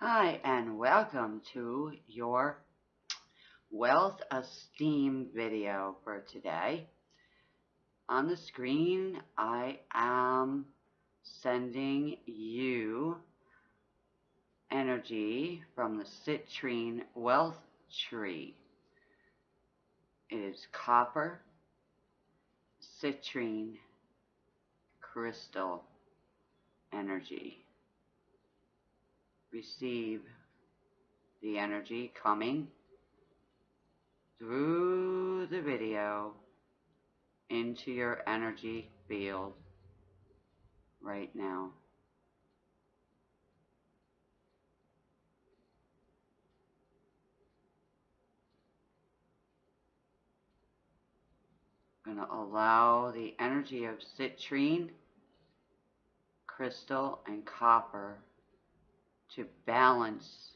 Hi, and welcome to your Wealth Esteem video for today. On the screen, I am sending you energy from the citrine wealth tree. It is copper, citrine, crystal energy receive the energy coming through the video into your energy field right now. Going to allow the energy of citrine, crystal, and copper to balance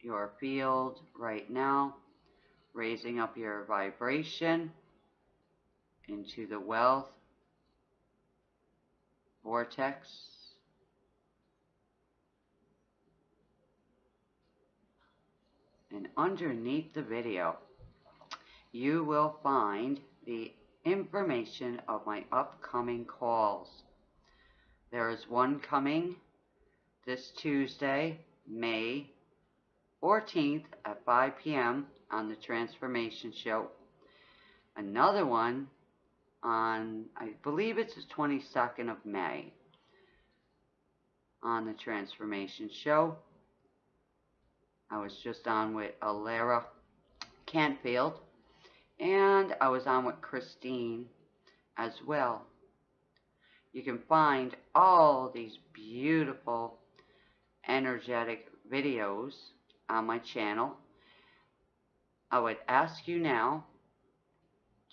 your field right now, raising up your vibration into the wealth vortex. And underneath the video, you will find the information of my upcoming calls. There is one coming this Tuesday, May 14th at 5 p.m. on the Transformation Show. Another one on, I believe it's the 22nd of May on the Transformation Show. I was just on with Alara Canfield and I was on with Christine as well you can find all these beautiful energetic videos on my channel. I would ask you now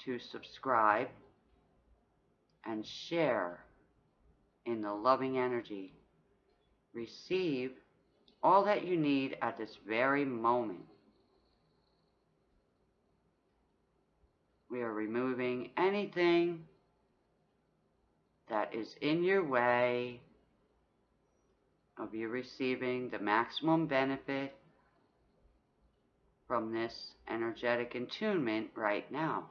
to subscribe and share in the loving energy. Receive all that you need at this very moment. We are removing anything that is in your way of you receiving the maximum benefit from this energetic attunement right now.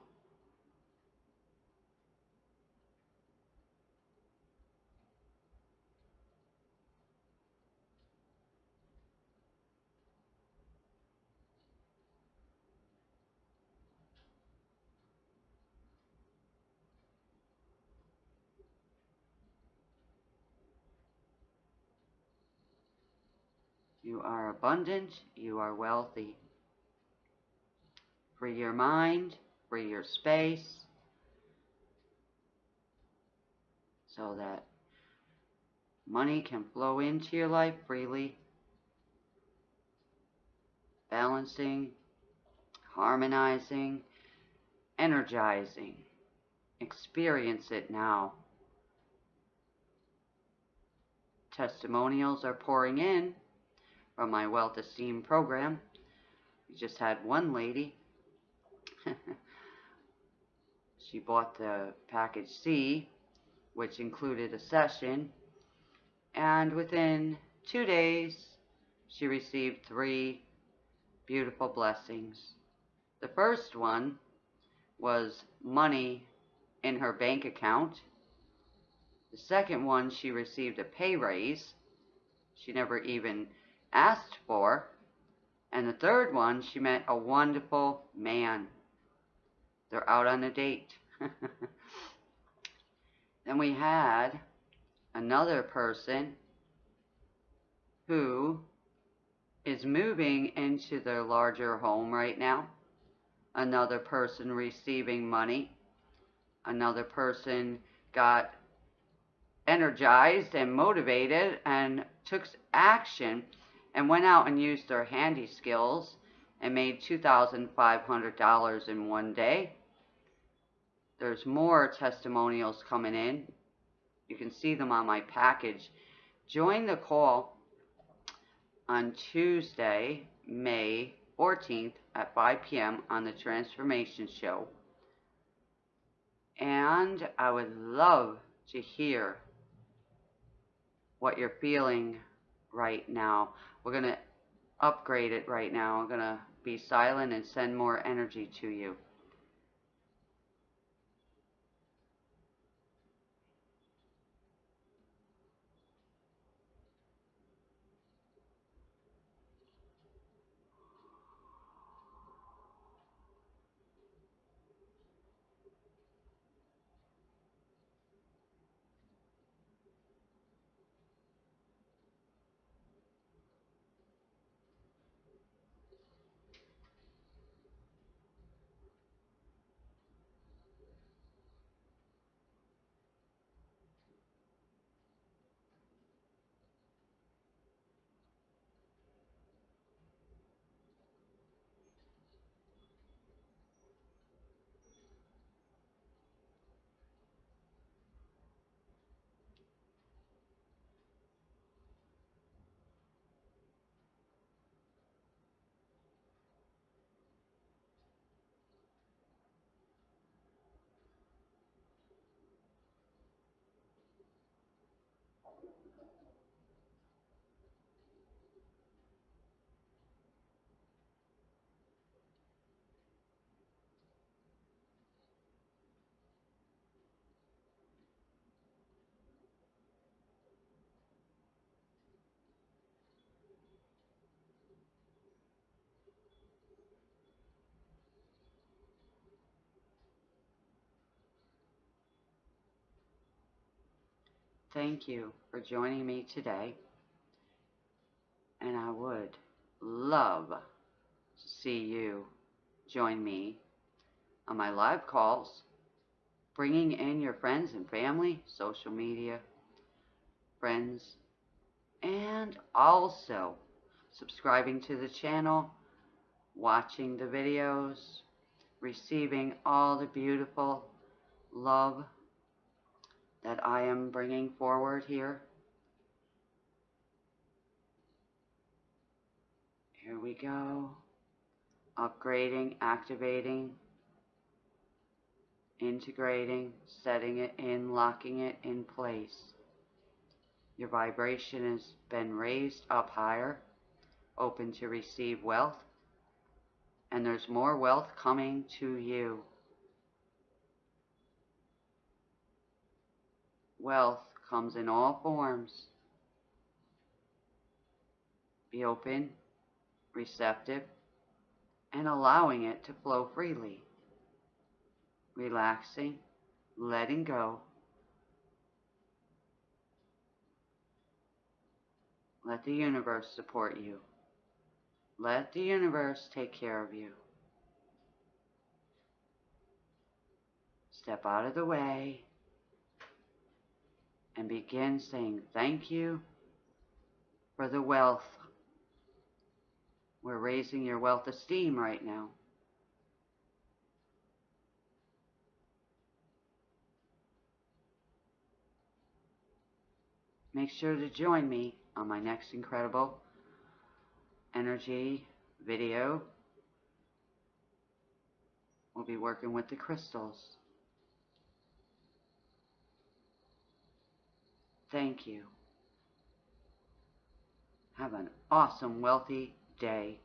You are abundant. You are wealthy. Free your mind. Free your space. So that money can flow into your life freely. Balancing, harmonizing, energizing. Experience it now. Testimonials are pouring in from my Wealth Esteem program. We just had one lady. she bought the package C, which included a session, and within two days, she received three beautiful blessings. The first one was money in her bank account. The second one, she received a pay raise. She never even asked for. And the third one, she met a wonderful man. They're out on a date. then we had another person who is moving into their larger home right now. Another person receiving money. Another person got energized and motivated and took action and went out and used their handy skills and made $2,500 in one day. There's more testimonials coming in. You can see them on my package. Join the call on Tuesday, May 14th at 5 p.m. on the Transformation Show. And I would love to hear what you're feeling right now. We're going to upgrade it right now. I'm going to be silent and send more energy to you. Thank you for joining me today. And I would love to see you join me on my live calls, bringing in your friends and family, social media, friends, and also subscribing to the channel, watching the videos, receiving all the beautiful love that I am bringing forward here. Here we go. Upgrading, activating, integrating, setting it in, locking it in place. Your vibration has been raised up higher, open to receive wealth, and there's more wealth coming to you. Wealth comes in all forms. Be open, receptive, and allowing it to flow freely. Relaxing, letting go. Let the universe support you. Let the universe take care of you. Step out of the way and begin saying thank you for the wealth. We're raising your wealth esteem right now. Make sure to join me on my next incredible energy video. We'll be working with the crystals. Thank you. Have an awesome, wealthy day.